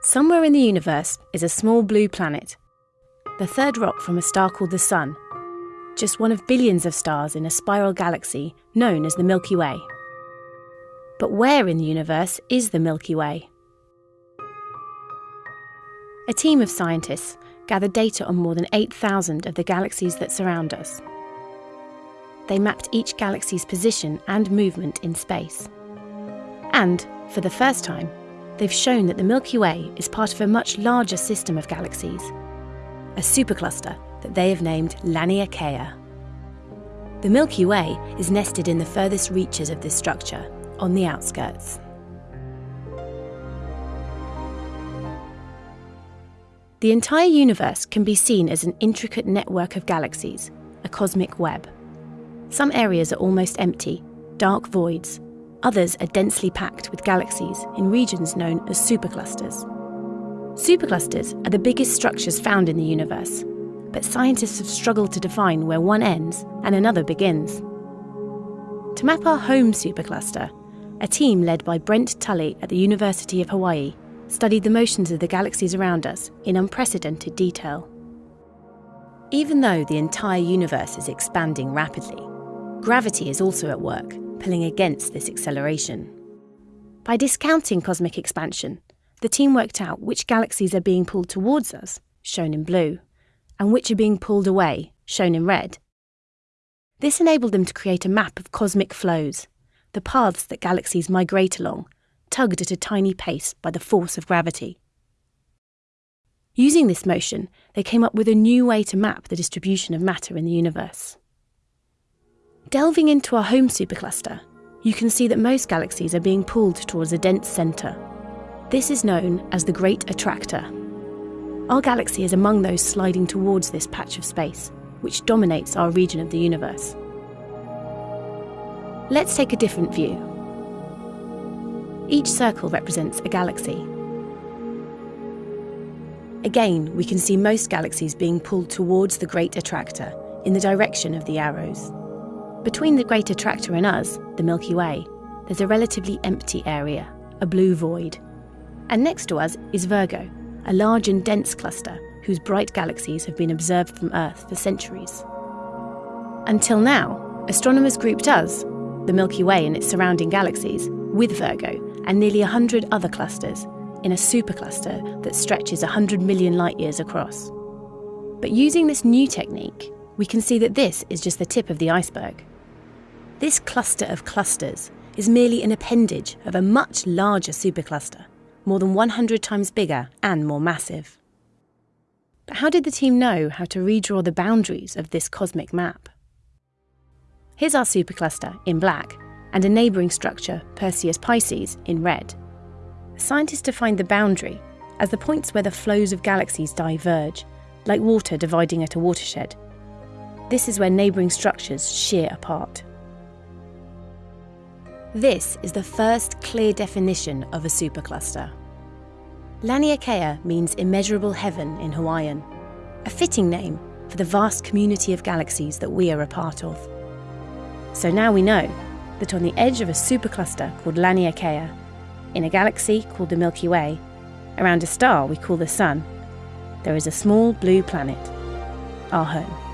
Somewhere in the universe is a small blue planet, the third rock from a star called the Sun, just one of billions of stars in a spiral galaxy known as the Milky Way. But where in the universe is the Milky Way? A team of scientists gathered data on more than 8,000 of the galaxies that surround us. They mapped each galaxy's position and movement in space. And, for the first time, they've shown that the Milky Way is part of a much larger system of galaxies, a supercluster that they have named Laniakea. The Milky Way is nested in the furthest reaches of this structure, on the outskirts. The entire universe can be seen as an intricate network of galaxies, a cosmic web. Some areas are almost empty, dark voids. Others are densely packed with galaxies in regions known as superclusters. Superclusters are the biggest structures found in the universe, but scientists have struggled to define where one ends and another begins. To map our home supercluster, a team led by Brent Tully at the University of Hawaii studied the motions of the galaxies around us in unprecedented detail. Even though the entire universe is expanding rapidly, gravity is also at work, pulling against this acceleration. By discounting cosmic expansion, the team worked out which galaxies are being pulled towards us, shown in blue, and which are being pulled away, shown in red. This enabled them to create a map of cosmic flows, the paths that galaxies migrate along tugged at a tiny pace by the force of gravity. Using this motion, they came up with a new way to map the distribution of matter in the universe. Delving into our home supercluster, you can see that most galaxies are being pulled towards a dense centre. This is known as the Great Attractor. Our galaxy is among those sliding towards this patch of space, which dominates our region of the universe. Let's take a different view each circle represents a galaxy. Again, we can see most galaxies being pulled towards the Great Attractor in the direction of the arrows. Between the Great Attractor and us, the Milky Way, there's a relatively empty area, a blue void. And next to us is Virgo, a large and dense cluster whose bright galaxies have been observed from Earth for centuries. Until now, astronomers grouped us, the Milky Way and its surrounding galaxies, with Virgo and nearly 100 other clusters in a supercluster that stretches 100 million light years across. But using this new technique, we can see that this is just the tip of the iceberg. This cluster of clusters is merely an appendage of a much larger supercluster, more than 100 times bigger and more massive. But how did the team know how to redraw the boundaries of this cosmic map? Here's our supercluster in black and a neighbouring structure, Perseus Pisces, in red. Scientists defined the boundary as the points where the flows of galaxies diverge, like water dividing at a watershed. This is where neighbouring structures shear apart. This is the first clear definition of a supercluster. Laniakea means immeasurable heaven in Hawaiian, a fitting name for the vast community of galaxies that we are a part of. So now we know that on the edge of a supercluster called Laniakea, in a galaxy called the Milky Way, around a star we call the Sun, there is a small blue planet, our home.